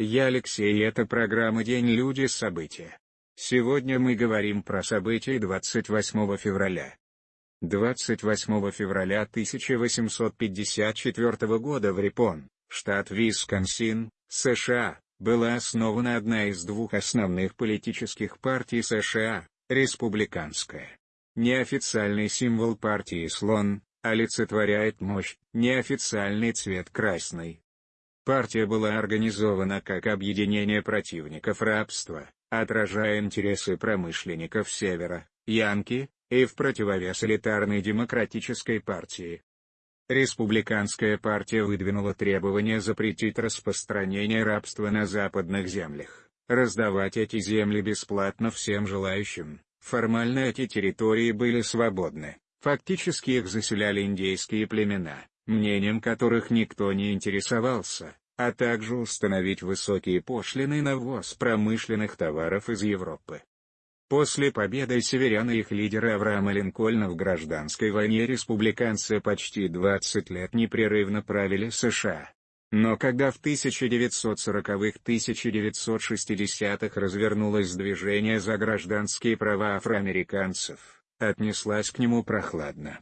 Я Алексей и это программа «День люди. События». Сегодня мы говорим про события 28 февраля. 28 февраля 1854 года в Рипон, штат Висконсин, США, была основана одна из двух основных политических партий США, республиканская. Неофициальный символ партии слон, олицетворяет мощь, неофициальный цвет красный. Партия была организована как объединение противников рабства, отражая интересы промышленников Севера, Янки, и в противовес элитарной демократической партии. Республиканская партия выдвинула требование запретить распространение рабства на западных землях, раздавать эти земли бесплатно всем желающим. Формально эти территории были свободны, фактически их заселяли индейские племена, мнением которых никто не интересовался, а также установить высокие пошлины на ввоз промышленных товаров из Европы. После победы северян и их лидера Авраама Линкольна в гражданской войне республиканцы почти 20 лет непрерывно правили США. Но когда в 1940-1960-х развернулось движение за гражданские права афроамериканцев, отнеслась к нему прохладно.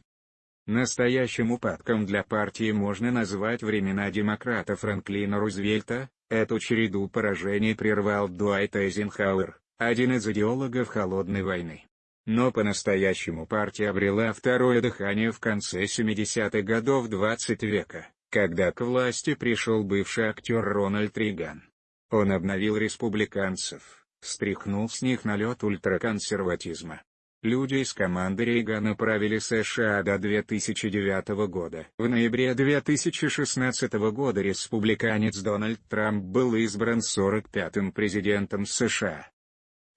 Настоящим упадком для партии можно назвать времена демократа Франклина Рузвельта, эту череду поражений прервал Дуайт Эйзенхауэр, один из идеологов Холодной войны. Но по-настоящему партия обрела второе дыхание в конце 70-х годов 20 века, когда к власти пришел бывший актер Рональд Рейган. Он обновил республиканцев, стряхнул с них налет ультраконсерватизма. Люди из команды Рейгана правили США до 2009 года. В ноябре 2016 года республиканец Дональд Трамп был избран 45-м президентом США.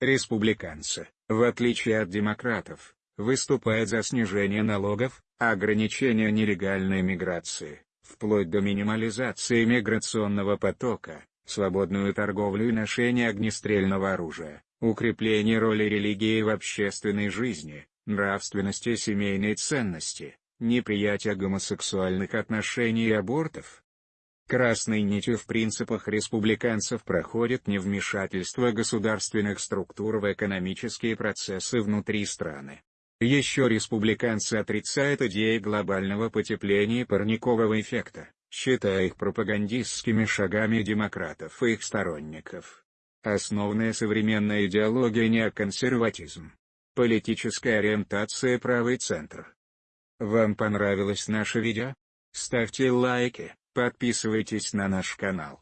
Республиканцы, в отличие от демократов, выступают за снижение налогов, ограничение нелегальной миграции, вплоть до минимализации миграционного потока, свободную торговлю и ношение огнестрельного оружия, укрепление роли религии в общественной жизни, нравственности и семейной ценности, неприятие гомосексуальных отношений и абортов, Красной нитью в принципах республиканцев проходит невмешательство государственных структур в экономические процессы внутри страны. Еще республиканцы отрицают идеи глобального потепления и парникового эффекта, считая их пропагандистскими шагами демократов и их сторонников. Основная современная идеология неоконсерватизм. Политическая ориентация правый центр. Вам понравилось наше видео? Ставьте лайки. Подписывайтесь на наш канал.